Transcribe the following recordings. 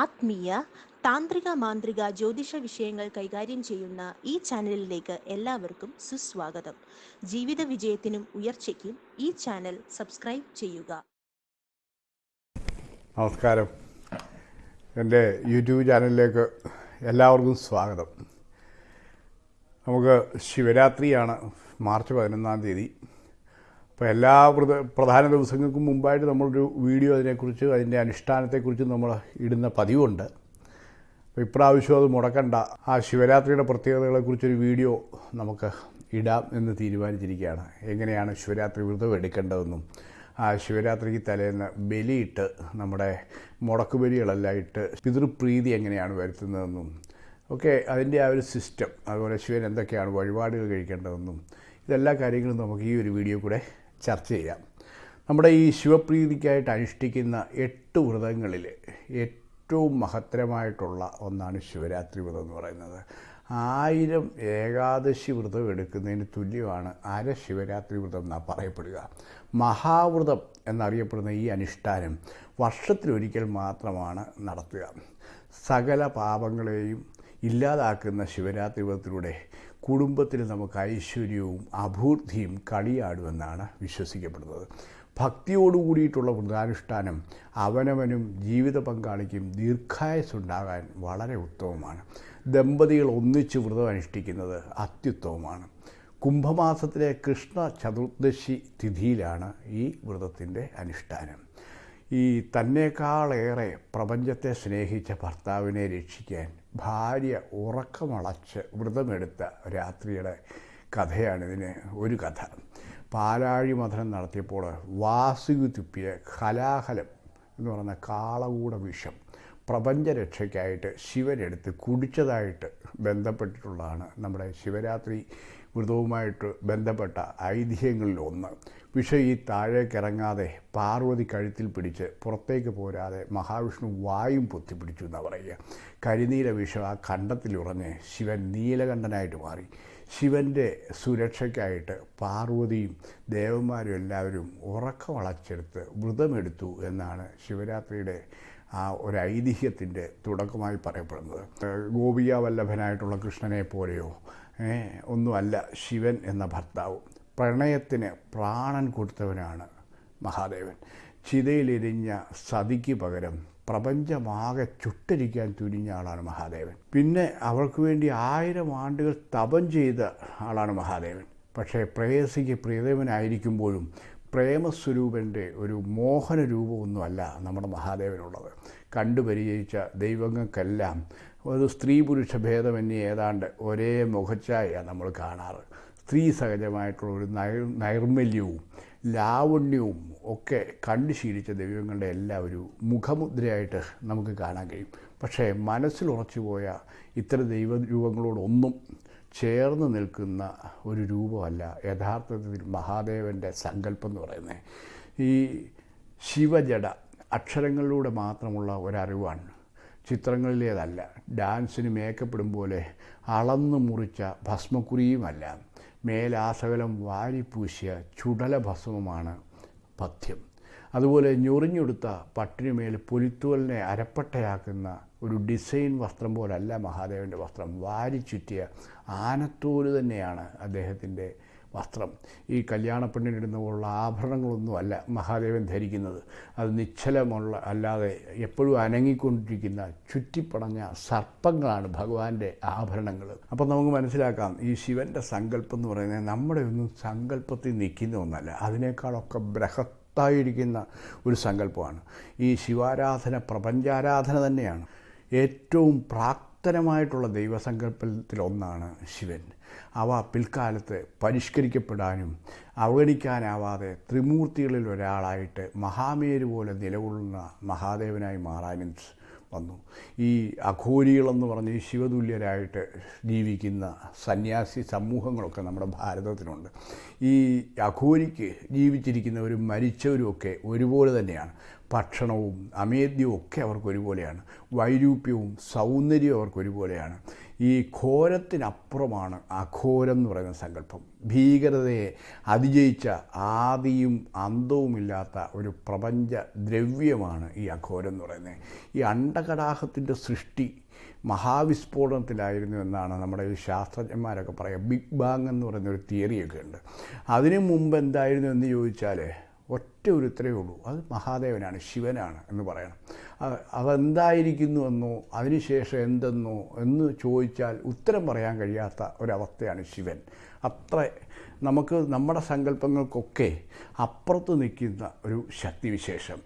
ആത്മീയ താന്ത്രിക മാന്ത്രിക ജ്യോതിഷ വിഷയങ്ങൾ കൈകാര്യം ചെയ്യുന്ന ഈ ചാനലിലേക്ക് എല്ലാവർക്കും സുസ്വാഗതം. ജീവിത വിജയത്തിനും ഉയർച്ചയ്ക്കും ഈ ചാനൽ സബ്സ്ക്രൈബ് ചെയ്യുക. നമസ്കാരം. എന്റെ യൂട്യൂബ് ചാനലിലേക്ക് എല്ലാവർക്കും സ്വാഗതം. നമുക്ക് ശിവരാത്രിയാണ് മാർച്ച് പതിനൊന്നാം തീയതി. അപ്പോൾ എല്ലാ പ്രധാന ദിവസങ്ങൾക്കും മുമ്പായിട്ട് നമ്മളൊരു വീഡിയോ അതിനെക്കുറിച്ച് അതിന്റെ അനുഷ്ഠാനത്തെക്കുറിച്ച് നമ്മൾ ഇടുന്ന പതിവുണ്ട്. അപ്പോൾ ഇപ്രാവശ്യം അത് മുടക്കണ്ട. ആ ശിവരാത്രിയുടെ പ്രത്യേകതകളെക്കുറിച്ചൊരു വീഡിയോ നമുക്ക് ഇടാം എന്ന് തീരുമാനിച്ചിരിക്കുകയാണ്. എങ്ങനെയാണ് ശിവരാത്രി വ്രതം എടുക്കേണ്ടതെന്നും ആ ശിവരാത്രിക്ക് തലേന്ന് ബലിയിട്ട് നമ്മുടെ മുടക്കുബലികളെല്ലാം ഇട്ട് പിതൃപ്രീതി എങ്ങനെയാണ് വരുത്തുന്നതെന്നും ഒക്കെ അതിന്റെ ആ ഒരു സിസ്റ്റം അതുപോലെ ശിവൻ എന്തൊക്കെയാണ് വഴിപാടുകൾ കഴിക്കേണ്ടതെന്നും ഇതെല്ലാ കാര്യങ്ങളും നമുക്ക് ഈ ഒരു വീഡിയോ കൂടെ ചർച്ച ചെയ്യാം. നമ്മുടെ ഈ ശിവപ്രീതിക്കായിട്ട് അനുഷ്ഠിക്കുന്ന എട്ട് വ്രതങ്ങളിൽ ഏറ്റവും മഹത്തരമായിട്ടുള്ള ഒന്നാണ് ശിവരാത്രി വ്രതം എന്ന് പറയുന്നത്. ആയിരം ഏകാദശി വ്രതം എടുക്കുന്നതിന് തുല്യമാണ് അര ശിവരാത്രി വ്രതം എന്നാണ് പറയപ്പെടുക. മഹാവ്രതം എന്നറിയപ്പെടുന്ന ഈ അനുഷ്ഠാനം വർഷത്തിലൊരിക്കൽ മാത്രമാണ് നടത്തുക. സകല പാപങ്ങളെയും ഇല്ലാതാക്കുന്ന ശിവരാത്രി വ്രതത്തിലൂടെ കുടുംബത്തിൽ നമുക്ക് ഐശ്വര്യവും അഭൂർത്തിയും കളിയാടുമെന്നാണ് വിശ്വസിക്കപ്പെടുന്നത്. ഭക്തിയോടു കൂടിയിട്ടുള്ള വ്രതാനുഷ്ഠാനം അവനവനും ജീവിത പങ്കാളിക്കും ദീർഘായുസുണ്ടാകാൻ വളരെ ഉത്തമമാണ്. ദമ്പതികൾ ഒന്നിച്ച് വ്രതം അനുഷ്ഠിക്കുന്നത് അത്യുത്തമമാണ്. കുംഭമാസത്തിലെ കൃഷ്ണ ചതുർദശി തിഥിയിലാണ് ഈ വ്രതത്തിന്റെ അനുഷ്ഠാനം. ഈ തന്നേക്കാളേറെ പ്രപഞ്ചത്തെ സ്നേഹിച്ച ഭർത്താവിനെ രക്ഷിക്കാൻ ഭാര്യ ഉറക്കമളച്ച് വ്രതമെടുത്ത രാത്രിയുടെ കഥയാണിതിന് ഒരു കഥ. പാലാഴി മഥനം നടത്തിയപ്പോൾ വാസുകി തുപ്പിയ കലാഹലം എന്ന് പറയുന്ന കാളകൂട വിഷം പ്രപഞ്ചരക്ഷയ്ക്കായിട്ട് ശിവനെടുത്ത് കുടിച്ചതായിട്ട് ബന്ധപ്പെട്ടിട്ടുള്ളതാണ് നമ്മുടെ ശിവരാത്രി വ്രതവുമായിട്ട് ബന്ധപ്പെട്ട ഐതിഹ്യങ്ങളിലൊന്ന്. വിഷം ഈ താഴേക്കിറങ്ങാതെ പാർവതി കഴുത്തിൽ പിടിച്ച് പുറത്തേക്ക് പോരാതെ മഹാവിഷ്ണു വായും പൊത്തിപ്പിടിച്ചു എന്നാണ് പറയുക. കരിനീല വിഷം ആ കണ്ടത്തിലുറഞ്ഞ് ശിവൻ നീലകണ്ഠനായിട്ട് മാറി. ശിവന്റെ സുരക്ഷയ്ക്കായിട്ട് പാർവതിയും ദേവന്മാരും എല്ലാവരും ഉറക്കമളച്ചെടുത്ത് വ്രതമെടുത്തു എന്നാണ് ശിവരാത്രിയുടെ ആ ഒരു ഐതിഹ്യത്തിന്റെ തുടക്കമായി പറയപ്പെടുന്നത്. ഗോപിക വല്ലഭനായിട്ടുള്ള കൃഷ്ണനെ പോലെയോ ഒന്നുമല്ല ശിവൻ എന്ന ഭർത്താവ്. പ്രണയത്തിന് പ്രാണൻ കൊടുത്തവനാണ് മഹാദേവൻ. ചിതയിലെരിഞ്ഞ സതിക്ക് പകരം പ്രപഞ്ചമാകെ ചുട്ടരിക്കാൻ തുനിഞ്ഞ ആളാണ് മഹാദേവൻ. പിന്നെ അവൾക്ക് വേണ്ടി ആയിരം ആണ്ടുകൾ തപം ചെയ്ത ആളാണ് മഹാദേവൻ. പക്ഷേ പ്രേയസിക്ക് പ്രിയദേവനായിരിക്കുമ്പോഴും പ്രേമസ്വരൂപന്റെ ഒരു മോഹന രൂപമൊന്നുമല്ല നമ്മുടെ മഹാദേവനുള്ളത്. കണ്ടു പരിചയിച്ച ദൈവങ്ങൾക്കെല്ലാം ഒരു സ്ത്രീ പുരുഷ ഭേദമന്യേ ഏതാണ്ട് ഒരേ മുഖച്ചായാണ് നമ്മൾ കാണാറ്. സ്ത്രീ സഹജമായിട്ടുള്ള ഒരു നൈ നൈർമല്യവും ലാവണ്യവും ഒക്കെ കണ്ടു ശീലിച്ച ദൈവങ്ങളുടെ എല്ലാം ഒരു മുഖമുദ്രയായിട്ട് നമുക്ക് കാണാൻ കഴിയും. പക്ഷേ മനസ്സിൽ ഉറച്ചുപോയ പോയ ഇത്തരം ദൈവരൂപങ്ങളോടൊന്നും ചേർന്ന് നിൽക്കുന്ന ഒരു രൂപമല്ല യഥാർത്ഥത്തിൽ മഹാദേവന്റെ സങ്കല്പം എന്ന് പറയുന്നത്. ഈ ശിവജട അക്ഷരങ്ങളിലൂടെ മാത്രമുള്ള ഒരറിവാണ് ചിത്രങ്ങളിലേതല്ല. ഡാൻസിന് മേക്കപ്പെടും പോലെ അളന്നു മുറിച്ച ഭസ്മക്കുരിയുമല്ല മേലാസകലം വാരിപ്പൂശിയ ചുടല ഭസ്മമാണ് പഥ്യം. അതുപോലെ ഞൊറിഞ്ഞെടുത്ത പട്ടിനുമേൽ പൊലിത്തുവലിനെ അരപ്പട്ടയാക്കുന്ന ഒരു ഡിസൈൻ വസ്ത്രം പോലല്ല മഹാദേവന്റെ വസ്ത്രം. വാരിച്ചുറ്റിയ ആനത്തോൽ തന്നെയാണ് അദ്ദേഹത്തിന്റെ വസ്ത്രം. ഈ കല്യാണ പോലുള്ള ആഭരണങ്ങളൊന്നുമല്ല മഹാദേവൻ ധരിക്കുന്നത്. അത് നിശ്ചലമുള്ള അല്ലാതെ എപ്പോഴും അനങ്ങിക്കൊണ്ടിരിക്കുന്ന ചുറ്റിപ്പടഞ്ഞ സർപ്പങ്ങളാണ് ഭഗവാന്റെ ആഭരണങ്ങൾ അപ്പം നമുക്ക് മനസ്സിലാക്കാം ഈ ശിവന്റെ സങ്കല്പം എന്ന് പറയുന്നത് നമ്മുടെ ഒന്നും സങ്കല്പത്തിൽ നിൽക്കുന്ന ഒന്നല്ല. അതിനേക്കാളൊക്കെ ബൃഹത്തായിരിക്കുന്ന ഒരു സങ്കല്പമാണ്. ഈ ശിവാരാധന പ്രപഞ്ചാരാധന തന്നെയാണ്. ഏറ്റവും പ്രാക്തനമായിട്ടുള്ള ദൈവസങ്കല്പത്തിലൊന്നാണ് ശിവൻ. അവ പിൽക്കാലത്ത് പരിഷ്കരിക്കപ്പെടാനും അവഗണിക്കാനാവാതെ ത്രിമൂർത്തികളിൽ ഒരാളായിട്ട് മഹാമേരു പോലെ നിലകൊള്ളുന്ന മഹാദേവനായി മാറാനും വന്നു. ഈ അഘോരികളെന്ന് പറഞ്ഞ് ശിവതുല്യരായിട്ട് ജീവിക്കുന്ന സന്യാസി സമൂഹങ്ങളൊക്കെ നമ്മുടെ ഭാരതത്തിലുണ്ട്. ഈ അഘോരിക്ക് ജീവിച്ചിരിക്കുന്നവരും മരിച്ചവരും ഒക്കെ ഒരുപോലെ തന്നെയാണ്. ഭക്ഷണവും അമേദ്യവും ഒക്കെ അവർക്ക് ഒരുപോലെയാണ്. വൈരൂപ്യവും സൗന്ദര്യവും അവർക്ക് ഒരുപോലെയാണ്. ഈ ഘോരത്തിനപ്പുറമാണ് അഘോരം എന്ന് പറയുന്ന സങ്കല്പം. ഭീകരതയെ അതിജയിച്ച ആദിയും അന്തവുമില്ലാത്ത ഒരു പ്രപഞ്ച ദ്രവ്യമാണ് ഈ അഘോരം എന്ന് പറയുന്നത്. ഈ അണ്ടകടാഹത്തിന്റെ സൃഷ്ടി മഹാവിസ്ഫോടനത്തിലായിരുന്നു എന്നാണ് നമ്മുടെ ഈ ശാസ്ത്രജ്ഞന്മാരൊക്കെ പറയുക. ബിഗ് ബാങ് എന്ന് പറയുന്ന ഒരു തിയറിയൊക്കെ ഉണ്ട്. അതിനു മുമ്പ് എന്തായിരുന്നു എന്ന് ചോദിച്ചാൽ ഒറ്റ ഒരു ഇത്രയേ ഉള്ളൂ. അത് മഹാദേവനാണ് ശിവനാണ് എന്ന് പറയണം. അതെന്തായിരിക്കുന്നുവെന്നോ അതിനുശേഷം എന്തെന്നോ എന്ന് ചോദിച്ചാൽ ഉത്തരം പറയാൻ കഴിയാത്ത ഒരവസ്ഥയാണ് ശിവൻ. അത്ര നമുക്ക് നമ്മുടെ സങ്കല്പങ്ങൾക്കൊക്കെ അപ്പുറത്ത് നിൽക്കുന്ന ഒരു ശക്തിവിശേഷം.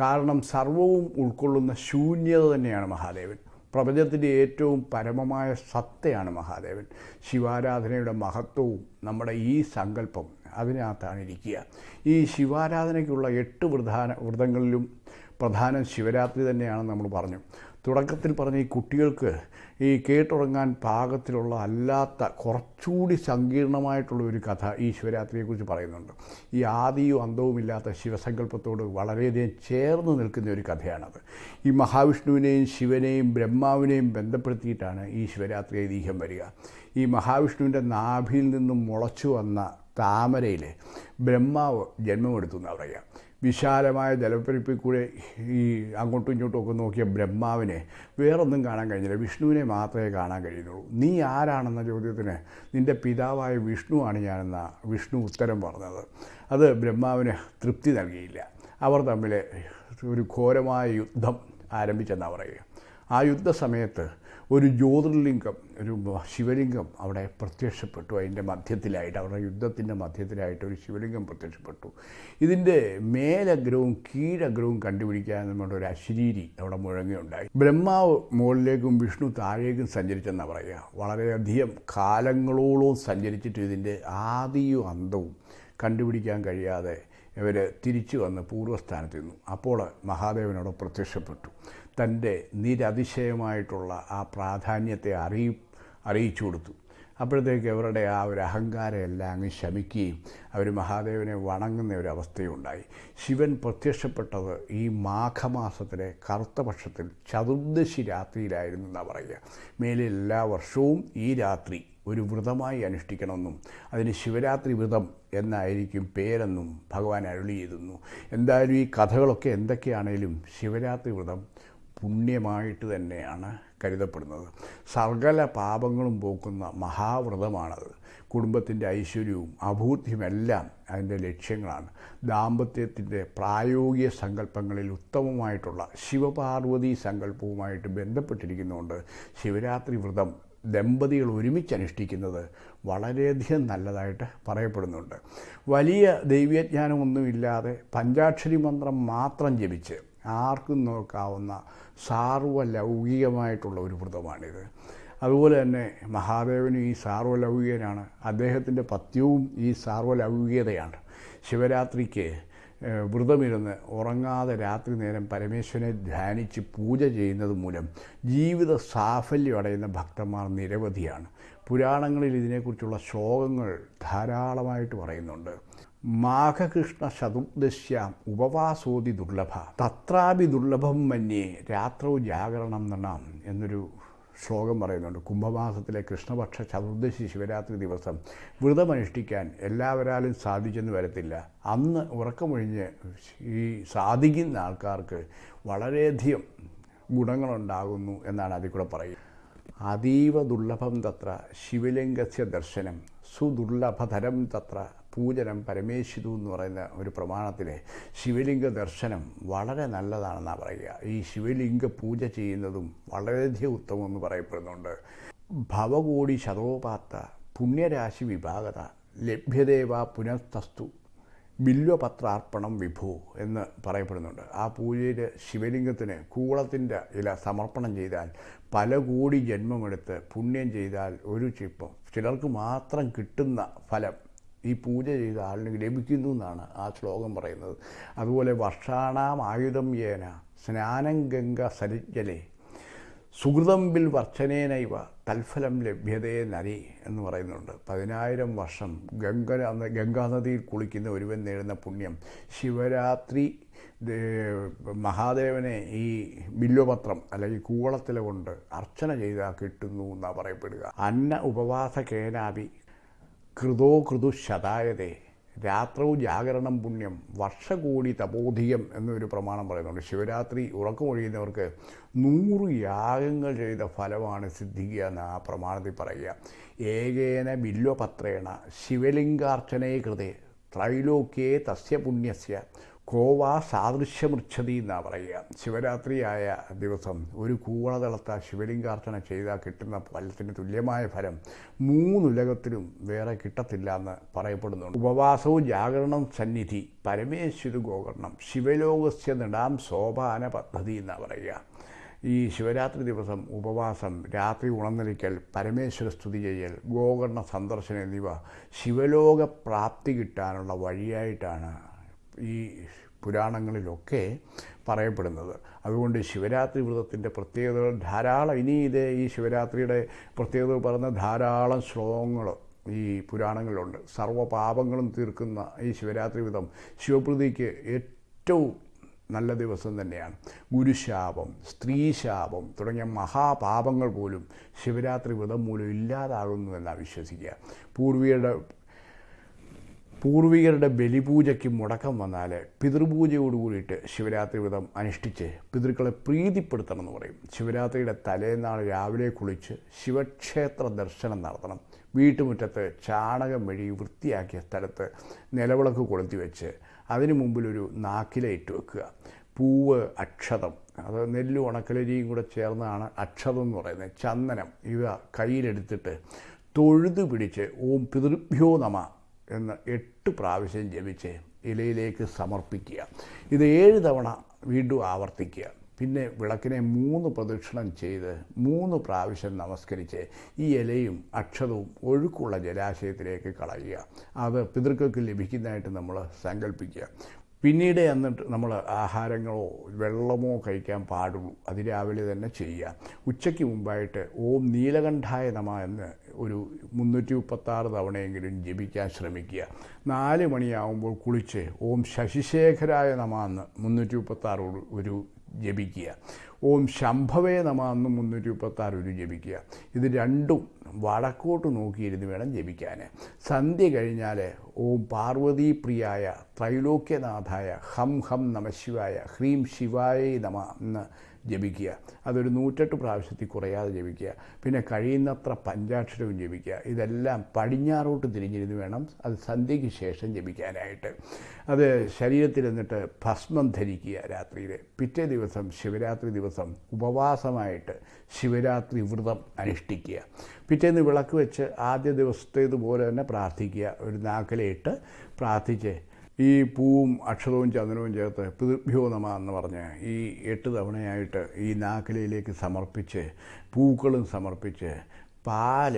കാരണം സർവവും ഉൾക്കൊള്ളുന്ന ശൂന്യത തന്നെയാണ് മഹാദേവൻ. പ്രപഞ്ചത്തിന്റെ ഏറ്റവും പരമമായ സത്തയാണ് മഹാദേവൻ. ശിവാരാധനയുടെ മഹത്വവും നമ്മുടെ ഈ സങ്കല്പം അതിനകത്താണ് ഇരിക്കുക ഈ ശിവാരാധനയ്ക്കുള്ള എട്ട് പ്രധാന വ്രതങ്ങളിലും പ്രധാനം ശിവരാത്രി തന്നെയാണ് നമ്മൾ പറഞ്ഞു. തുടക്കത്തിൽ പറഞ്ഞ ഈ കുട്ടികൾക്ക് ഈ കേട്ടുറങ്ങാൻ പാകത്തിലുള്ള അല്ലാത്ത കുറച്ചുകൂടി സങ്കീർണമായിട്ടുള്ള ഒരു കഥ ഈ ശിവരാത്രിയെക്കുറിച്ച് പറയുന്നുണ്ട്. ഈ ആദിയും അന്തവുമില്ലാത്ത ശിവസങ്കല്പത്തോട് വളരെയധികം ചേർന്ന് നിൽക്കുന്ന ഒരു കഥയാണത്. ഈ മഹാവിഷ്ണുവിനെയും ശിവനെയും ബ്രഹ്മാവിനെയും ബന്ധപ്പെടുത്തിയിട്ടാണ് ഈ ശിവരാത്രി ഐതിഹ്യം വരിക. ഈ മഹാവിഷ്ണുവിന്റെ നാഭിയിൽ നിന്നും മുളച്ചു വന്ന താമരയിൽ ബ്രഹ്മാവ് ജന്മമെടുത്തു എന്നാണ് പറയുക. വിശാലമായ ജലപ്പരിപ്പിൽ കൂടെ ഈ അങ്ങോട്ടും ഇങ്ങോട്ടും ഒക്കെ നോക്കിയ ബ്രഹ്മാവിനെ വേറൊന്നും കാണാൻ കഴിഞ്ഞില്ല. വിഷ്ണുവിനെ മാത്രമേ കാണാൻ കഴിയുന്നുള്ളൂ. നീ ആരാണെന്ന ചോദ്യത്തിന് നിന്റെ പിതാവായ വിഷ്ണു ആണ് ഞാനെന്ന വിഷ്ണു ഉത്തരം പറഞ്ഞത്. അത് ബ്രഹ്മാവിന് തൃപ്തി നൽകിയില്ല. അവർ തമ്മിൽ ഒരു ഘോരമായ യുദ്ധം ആരംഭിച്ചെന്നാണ് പറയുക. ആ യുദ്ധസമയത്ത് ഒരു ജ്യോതിർലിംഗം ഒരു ശിവലിംഗം അവിടെ പ്രത്യക്ഷപ്പെട്ടു. അതിന്റെ മധ്യത്തിലായിട്ട് അവരുടെ യുദ്ധത്തിന്റെ മധ്യത്തിലായിട്ട് ഒരു ശിവലിംഗം പ്രത്യക്ഷപ്പെട്ടു. ഇതിന്റെ മേലഗ്രഹവും കീഴഗ്രഹവും കണ്ടുപിടിക്കാൻ നമ്മുടെ ഒരു അശരീരി അവിടെ മുഴങ്ങിയുണ്ടായി ബ്രഹ്മാവ് മുകളിലേക്കും വിഷ്ണു താഴേക്കും സഞ്ചരിച്ചെന്നാണ് പറയുക. വളരെയധികം കാലങ്ങളോളവും സഞ്ചരിച്ചിട്ട് ഇതിന്റെ ആദിയും അന്തവും കണ്ടുപിടിക്കാൻ കഴിയാതെ ഇവർ തിരിച്ചു വന്ന് പൂർവസ്ഥാനത്ത് നിന്നു. അപ്പോൾ മഹാദേവനോട് പ്രത്യക്ഷപ്പെട്ടു. തന്റെ നിരതിശയമായിട്ടുള്ള ആ പ്രാധാന്യത്തെ അറിയി അറിയിച്ചു കൊടുത്തു. അപ്പോഴത്തേക്ക് അവരുടെ ആ ഒരു അഹങ്കാരം എല്ലാം അങ്ങ് ശമിക്കുകയും അവർ മഹാദേവനെ വണങ്ങുന്ന ഒരു അവസ്ഥയുണ്ടായി. ശിവൻ പ്രത്യക്ഷപ്പെട്ടത് ഈ മാഘമാസത്തിലെ കറുത്ത പക്ഷത്തിൽ ചതുർദശി രാത്രിയിലായിരുന്നു എന്നാണ് പറയുക. മേലെ എല്ലാ വർഷവും ഈ രാത്രി ഒരു വ്രതമായി അനുഷ്ഠിക്കണമെന്നും അതിന് ശിവരാത്രി വ്രതം എന്നായിരിക്കും പേരെന്നും ഭഗവാൻ അരുളി ചെയ്തുന്നു എന്തായാലും ഈ കഥകളൊക്കെ എന്തൊക്കെയാണേലും ശിവരാത്രി വ്രതം പുണ്യമായിട്ട് തന്നെയാണ് കരുതപ്പെടുന്നത്. സർഗല പാപങ്ങളും പോക്കുന്ന മഹാവ്രതമാണത്. കുടുംബത്തിന്റെ ഐശ്വര്യവും അഭൂത്യമെല്ലാം അതിന്റെ ലക്ഷ്യങ്ങളാണ്. ദാമ്പത്യത്തിന്റെ പ്രായോഗിക സങ്കല്പങ്ങളിൽ ഉത്തമമായിട്ടുള്ള ശിവപാർവതി സങ്കല്പവുമായിട്ട് ബന്ധപ്പെട്ടിരിക്കുന്നതുകൊണ്ട് ശിവരാത്രി വ്രതം ദമ്പതികൾ ഒരുമിച്ച് അനുഷ്ഠിക്കുന്നത് വളരെയധികം നല്ലതായിട്ട് പറയപ്പെടുന്നുണ്ട്. വലിയ ദൈവജ്ഞാനമൊന്നുമില്ലാതെ പഞ്ചാക്ഷരി മന്ത്രം മാത്രം ജപിച്ച് ആർക്കും നോക്കാവുന്ന സാർവലൗകികമായിട്ടുള്ള ഒരു വ്രതമാണിത്. അതുപോലെ തന്നെ മഹാദേവനും ഈ സാർവലൗകികനാണ്. അദ്ദേഹത്തിന്റെ പത്യവും ഈ സാർവലൗകികതയാണ്. ശിവരാത്രിക്ക് വ്രതമിരുന്ന് ഉറങ്ങാതെ രാത്രി നേരം പരമേശ്വരനെ ധ്യാനിച്ച് പൂജ ചെയ്യുന്നത് മൂലം ജീവിത സാഫല്യം അടയുന്ന ഭക്തന്മാർ നിരവധിയാണ്. പുരാണങ്ങളിൽ ഇതിനെക്കുറിച്ചുള്ള ശ്ലോകങ്ങൾ ധാരാളമായിട്ട് പറയുന്നുണ്ട്. മാഘകൃഷ്ണ ചതുർദശ്യാം ഉപവാസോതി ദുർലഭ. തത്രാപി ദുർലഭം മന്യേ രാത്രോ ജാഗരണം നണം എന്നൊരു ശ്ലോകം പറയുന്നുണ്ട്. കുംഭമാസത്തിലെ കൃഷ്ണപക്ഷ ചതുർദശി ശിവരാത്രി ദിവസം വ്രതമനുഷ്ഠിക്കാൻ എല്ലാവരാലും സാധിച്ചെന്ന് വരത്തില്ല. അന്ന് ഉറക്കമൊഴിഞ്ഞ് ഈ സാധിക്കുന്ന ആൾക്കാർക്ക് വളരെയധികം ഗുണങ്ങളുണ്ടാകുന്നു എന്നാണ് അതിൽ കൂടെ പറയുക അതീവ ദുർലഭം തത്ര ശിവലിംഗസ്യ ദർശനം സുദുർലഭതരം തത്ര പൂജനം പരമേശ്വരു എന്ന് പറയുന്ന ഒരു പ്രമാണത്തിലെ ശിവലിംഗ ദർശനം വളരെ നല്ലതാണെന്നാണ് പറയുക. ഈ ശിവലിംഗ പൂജ ചെയ്യുന്നതും വളരെയധികം ഉത്തമം എന്ന് പറയപ്പെടുന്നുണ്ട്. ഭവകോടി ശതോപാത്ത പുണ്യരാശി വിഭാഗത ലഭ്യദേവ പുനഃതസ്തു ബില്വപത്രാർപ്പണം വിഭു എന്ന് പറയപ്പെടുന്നുണ്ട്. ആ പൂജയിൽ ശിവലിംഗത്തിന് കൂളത്തിന്റെ ഇല സമർപ്പണം ചെയ്താൽ പല കോടി ജന്മമെടുത്ത് പുണ്യം ചെയ്താൽ ഒരു ചിപ്പം ചിലർക്ക് മാത്രം കിട്ടുന്ന ഫലം ഈ പൂജ ചെയ്ത ആളിന് ലഭിക്കുന്നു എന്നാണ് ആ ശ്ലോകം പറയുന്നത്. അതുപോലെ വർഷാണാം ആയുധം യേന സ്നാനം ഗംഗ സരിജലെ സുഹൃതം ബിൽ വർഷനേനൈവ തൽഫലം ലഭ്യതേ നരി എന്ന് പറയുന്നുണ്ട്. പതിനായിരം വർഷം ഗംഗ ഗംഗാനദിയിൽ കുളിക്കുന്ന ഒരുവൻ നേടുന്ന പുണ്യം. ശിവരാത്രി മഹാദേവനെ ഈ ബില്ലുപത്രം അല്ലെങ്കിൽ കൂവളത്തില കൊണ്ട് അർച്ചന ചെയ്താൽ കിട്ടുന്നു എന്നാണ് പറയപ്പെടുക. അന്ന ഉപവാസ കേനാപി കൃതോ കൃതു ശതായതേ. രാത്രവും ജാഗരണം പുണ്യം. വർഷകോടി തപോധികം എന്നൊരു പ്രമാണം പറയുന്നുണ്ട്. ശിവരാത്രി ഉറക്കമൊഴിയുന്നവർക്ക് നൂറ് യാഗങ്ങൾ ചെയ്ത ഫലമാണ് സിദ്ധിക്കുക എന്ന് ആ പ്രമാണത്തിൽ പറയുക. ഏകേന ബില്വപത്രേണ ശിവലിംഗാർച്ചനേ കൃതേ ത്രൈലോക്യേ തസ്യ പുണ്യസ്യ. കോവാ സാദൃശ്യമൃച്ഛതി എന്നാണ് പറയുക. ശിവരാത്രിയായ ദിവസം ഒരു കൂവളതളത്ത ശിവലിംഗാർച്ചന ചെയ്താൽ കിട്ടുന്ന ഫലത്തിന് തുല്യമായ ഫലം മൂന്നുലകത്തിലും വേറെ കിട്ടത്തില്ല എന്ന് പറയപ്പെടുന്നുണ്ട്. ഉപവാസവും ജാഗരണം സന്നിധി പരമേശ്വര ഗോകർണം ശിവലോകസ്യ നിടാം സോപാന പദ്ധതി എന്നാണ് പറയുക. ഈ ശിവരാത്രി ദിവസം ഉപവാസം രാത്രി ഉണർന്നിരിക്കൽ പരമേശ്വര സ്തുതി ചെയ്യൽ ഗോകർണ സന്ദർശനം എന്നിവ ശിവലോക പ്രാപ്തി കിട്ടാനുള്ള വഴിയായിട്ടാണ് ഈ പുരാണങ്ങളിലൊക്കെ പറയപ്പെടുന്നത്. അതുകൊണ്ട് ശിവരാത്രി വ്രതത്തിന്റെ പ്രത്യേകതകൾ ധാരാളം. ഇനി ഇത് ഈ ശിവരാത്രിയുടെ പ്രത്യേകത പറയുന്ന ധാരാളം ശ്ലോകങ്ങൾ ഈ പുരാണങ്ങളിലുണ്ട്. സർവപാപങ്ങളും തീർക്കുന്ന ഈ ശിവരാത്രി വ്രതം ശിവപ്രതിക്ക് ഏറ്റവും നല്ല ദിവസം തന്നെയാണ്. ഗുരുശാപം സ്ത്രീശാപം തുടങ്ങിയ മഹാപാപങ്ങൾ പോലും ശിവരാത്രി വ്രതം മൂലം ഇല്ലാതാകുന്നു എന്നാണ് വിശ്വസിക്കുക. പൂർവികരുടെ പൂർവികരുടെ ബലിപൂജയ്ക്ക് മുടക്കം വന്നാൽ പിതൃപൂജയോട് കൂടിയിട്ട് ശിവരാത്രി വ്രതം അനുഷ്ഠിച്ച് പിതൃക്കളെ പ്രീതിപ്പെടുത്തണം എന്ന് പറയും. ശിവരാത്രിയുടെ തലേന്നാൾ രാവിലെ കുളിച്ച് ശിവക്ഷേത്ര ദർശനം നടത്തണം. വീട്ടുമുറ്റത്ത് ചാണകം വഴി വൃത്തിയാക്കിയ സ്ഥലത്ത് നിലവിളക്ക് കൊളുത്തി വെച്ച് അതിനു മുമ്പിലൊരു നാക്കില ഇട്ട് വെക്കുക. പൂവ് അക്ഷതം. അത് നെല്ല് ഉണക്കലരിയും കൂടെ ചേർന്നാണ് അക്ഷതം എന്ന് പറയുന്നത്. ചന്ദനം ഇവ കയ്യിലെടുത്തിട്ട് തൊഴുതു പിടിച്ച് ഓം പിതൃഭ്യോ നമ എന്ന് എട്ട് പ്രാവശ്യം ജപിച്ച് ഇലയിലേക്ക് സമർപ്പിക്കുക. ഇത് ഏഴ് തവണ വീണ്ടും ആവർത്തിക്കുക. പിന്നെ വിളക്കിനെ മൂന്ന് പ്രദക്ഷിണം ചെയ്ത് മൂന്ന് പ്രാവശ്യം നമസ്കരിച്ച് ഈ ഇലയും അക്ഷതവും ഒഴുക്കുള്ള ജലാശയത്തിലേക്ക് കളയുക. അത് പിതൃക്കൾക്ക് ലഭിക്കുന്നതായിട്ട് നമ്മൾ സങ്കല്പിക്കുക. പിന്നീട് എന്നിട്ട് നമ്മൾ ആഹാരങ്ങളോ വെള്ളമോ കഴിക്കാൻ പാടുള്ളൂ. അത് രാവിലെ തന്നെ ചെയ്യുക. ഉച്ചയ്ക്ക് മുമ്പായിട്ട് ഓം നീലകണ്ഠായ നമ എന്ന് ഒരു മുന്നൂറ്റി മുപ്പത്താറ് തവണയെങ്കിലും ജപിക്കാൻ ശ്രമിക്കുക. നാല് മണിയാവുമ്പോൾ കുളിച്ച് ഓം ശശിശേഖരായ നമ എന്ന് മുന്നൂറ്റി മുപ്പത്താറ് ഒരു ജപിക്കുക. ഓം ശംഭവേ നമ എന്ന് മുന്നൂറ്റി മുപ്പത്താറ് ജപിക്കുക. ഇത് രണ്ടും വടക്കോട്ട് നോക്കിയിരുന്ന് വേണം ജപിക്കാൻ സന്ധ്യ കഴിഞ്ഞാൽ ഓം പാർവതി പാർവതീപ്രിയായ ത്രൈലോക്യനാഥായ ഹം ഹം നമശിവായ ഹ്രീം ശിവായ നമ എന്ന് ജപിക്കുക. അതൊരു നൂറ്റെട്ട് പ്രാവശ്യത്തിൽ കുറയാതെ ജപിക്കുക. പിന്നെ കഴിയുന്നത്ര പഞ്ചാക്ഷരവും ജപിക്കുക. ഇതെല്ലാം പടിഞ്ഞാറോട്ട് തിരിഞ്ഞിരുന്ന് വേണം അത് സന്ധ്യയ്ക്ക് ശേഷം ജപിക്കാനായിട്ട്. അത് ശരീരത്തിൽ എന്നിട്ട് ഭസ്മം ധരിക്കുക രാത്രിയിൽ പിറ്റേ ദിവസം ശിവരാത്രി ദിവസം ഉപവാസമായിട്ട് ശിവരാത്രി വ്രതം അനുഷ്ഠിക്കുക. പിറ്റേന്ന് വിളക്ക് വെച്ച് ആദ്യ ദിവസത്തേതുപോലെ തന്നെ പ്രാർത്ഥിക്കുക. ഒരു നാക്കലയിട്ട് പ്രാർത്ഥിച്ച് ഈ പൂവും അക്ഷതവും ചന്ദനവും ചേർത്ത് പിതൃഭ്യോ നമ എന്ന് പറഞ്ഞ് ഈ എട്ട് തവണയായിട്ട് ഈ നാക്കിലയിലേക്ക് സമർപ്പിച്ച് പൂക്കളും സമർപ്പിച്ച് പാൽ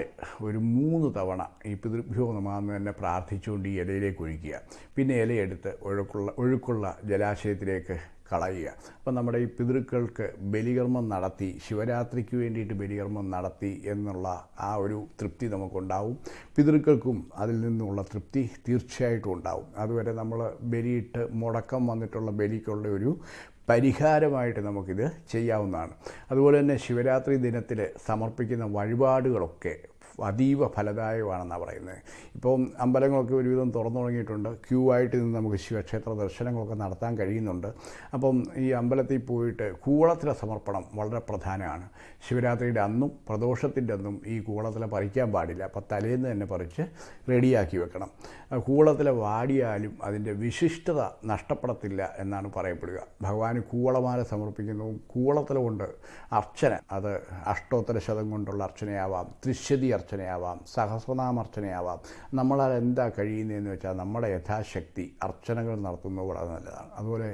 ഒരു മൂന്ന് തവണ ഈ പിതൃഭ്യോ നമാന്ന് തന്നെ പ്രാർത്ഥിച്ചുകൊണ്ട് ഈ ഇലയിലേക്ക് ഒഴിക്കുക. പിന്നെ ഇലയെടുത്ത് ഒഴുക്കുള്ള ഒഴുക്കുള്ള ജലാശയത്തിലേക്ക് കളയുക. അപ്പം നമ്മുടെ ഈ പിതൃക്കൾക്ക് ബലികർമ്മം നടത്തി ശിവരാത്രിക്ക് വേണ്ടിയിട്ട് ബലികർമ്മം നടത്തി എന്നുള്ള ആ ഒരു തൃപ്തി നമുക്കുണ്ടാവും. പിതൃക്കൾക്കും അതിൽ നിന്നുള്ള തൃപ്തി തീർച്ചയായിട്ടും ഉണ്ടാവും. അതുവരെ നമ്മൾ ബലിയിട്ട് മുടക്കം വന്നിട്ടുള്ള ബലിക്കുള്ള ഒരു പരിഹാരമായിട്ട് നമുക്കിത് ചെയ്യാവുന്നതാണ്. അതുപോലെ തന്നെ ശിവരാത്രി ദിനത്തിൽ സമർപ്പിക്കുന്ന വഴിപാടുകളൊക്കെ അതീവ ഫലദായകമാണെന്നാണ് പറയുന്നത്. ഇപ്പം അമ്പലങ്ങളൊക്കെ ഒരുവിധം തുറന്നു തുടങ്ങിയിട്ടുണ്ട്. ക്യൂ ആയിട്ട് നിന്ന് നമുക്ക് ശിവക്ഷേത്ര ദർശനങ്ങളൊക്കെ നടത്താൻ കഴിയുന്നുണ്ട്. അപ്പം ഈ അമ്പലത്തിൽ പോയിട്ട് കൂളത്തില സമർപ്പണം വളരെ പ്രധാനമാണ്. ശിവരാത്രിയുടെ അന്നും പ്രദോഷത്തിന്റെ അന്നും ഈ കൂളത്തില പറിക്കാൻ പാടില്ല. അപ്പോൾ തലേന്ന് തന്നെ പറിച്ച് റെഡിയാക്കി വെക്കണം. കൂളത്തിലെ കൂളത്തില വാടിയാലും അതിന്റെ വിശിഷ്ടത നഷ്ടപ്പെടത്തില്ല എന്നാണ് പറയപ്പെടുക. ഭഗവാന് കൂളമാല സമർപ്പിക്കുന്നതും കൂവളത്തില കൊണ്ട് അർച്ചന അത് അഷ്ടോത്തര ശതം കൊണ്ടുള്ള അർച്ചനയാവാം. ത്രിശതി അർച്ചനയാവാം സഹസ്രനാമർച്ചനയാവാം നമ്മളാൽ എന്താ കഴിയുന്നതെന്ന് വെച്ചാൽ നമ്മുടെ യഥാശക്തി അർച്ചനകൾ നടത്തുന്നത് വളരെ നല്ലതാണ്. അതുപോലെ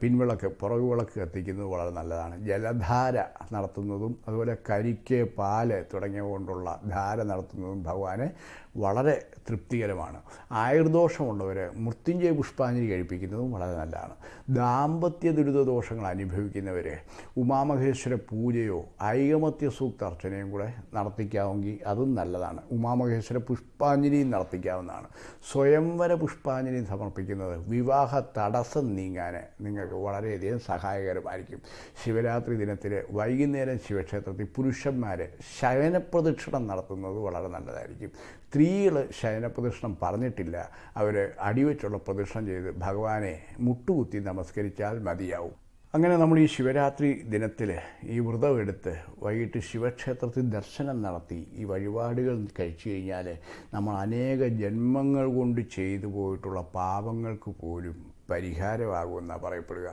പിൻവിളക്ക് പുറകുവിളക്ക് കത്തിക്കുന്നത് വളരെ നല്ലതാണ്. ജലധാര നടത്തുന്നതും അതുപോലെ കരിക്ക് പാൽ തുടങ്ങിയ കൊണ്ടുള്ള ധാര നടത്തുന്നതും ഭഗവാന് വളരെ തൃപ്തികരമാണ്. ആയുർദോഷമുള്ളവർ മൃത്യുഞ്ജയ പുഷ്പാഞ്ജലി കഴിപ്പിക്കുന്നതും വളരെ നല്ലതാണ്. ദാമ്പത്യ ദുരിത ദോഷങ്ങൾ അനുഭവിക്കുന്നവർ ഉമാമഹേശ്വര പൂജയോ ഐകമത്യ സൂക്ത അർച്ചനയും കൂടെ നടത്തിക്കാമെങ്കിൽ അതും നല്ലതാണ്. ഉമാമഹേശ്വര പുഷ്പാഞ്ജലിയും നടത്തിക്കാവുന്നതാണ്. സ്വയംവര പുഷ്പാഞ്ജലി സമർപ്പിക്കുന്നത് വിവാഹ തടസ്സം നീങ്ങാൻ നിങ്ങൾക്ക് വളരെയധികം സഹായകരമായിരിക്കും. ശിവരാത്രി ദിനത്തിൽ വൈകുന്നേരം ശിവക്ഷേത്രത്തിൽ പുരുഷന്മാർ ശയനപ്രദക്ഷിണം നടത്തുന്നത് വളരെ നല്ലതായിരിക്കും. സ്ത്രീകൾ ശയനപ്രദക്ഷിണം പറഞ്ഞിട്ടില്ല. അവർ അടിവെച്ചുള്ള പ്രദക്ഷിണം ചെയ്ത് ഭഗവാനെ മുട്ടുകുത്തി നമസ്കരിച്ചാൽ മതിയാവും. അങ്ങനെ നമ്മൾ ഈ ശിവരാത്രി ദിനത്തിൽ ഈ വ്രതം എടുത്ത് വൈകിട്ട് ശിവക്ഷേത്രത്തിൽ ദർശനം നടത്തി ഈ വഴിപാടുകൾ കഴിച്ചു കഴിഞ്ഞാൽ നമ്മൾ അനേക ജന്മങ്ങൾ കൊണ്ട് ചെയ്തു പോയിട്ടുള്ള പാപങ്ങൾക്ക് പോലും പരിഹാരമാകുമെന്നാണ് പറയപ്പെടുക.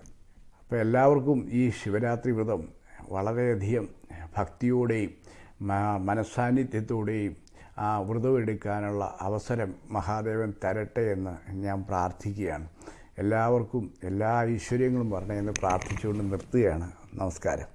അപ്പോൾ എല്ലാവർക്കും ഈ ശിവരാത്രി വ്രതം വളരെയധികം ഭക്തിയോടെയും മനസാന്നിധ്യത്തോടെയും ആ വ്രതം എടുക്കാനുള്ള അവസരം മഹാദേവൻ തരട്ടെ എന്ന് ഞാൻ പ്രാർത്ഥിക്കുകയാണ്. എല്ലാവർക്കും എല്ലാ ഐശ്വര്യങ്ങളും എന്ന് പ്രാർത്ഥിച്ചുകൊണ്ട് നിർത്തുകയാണ്. നമസ്കാരം.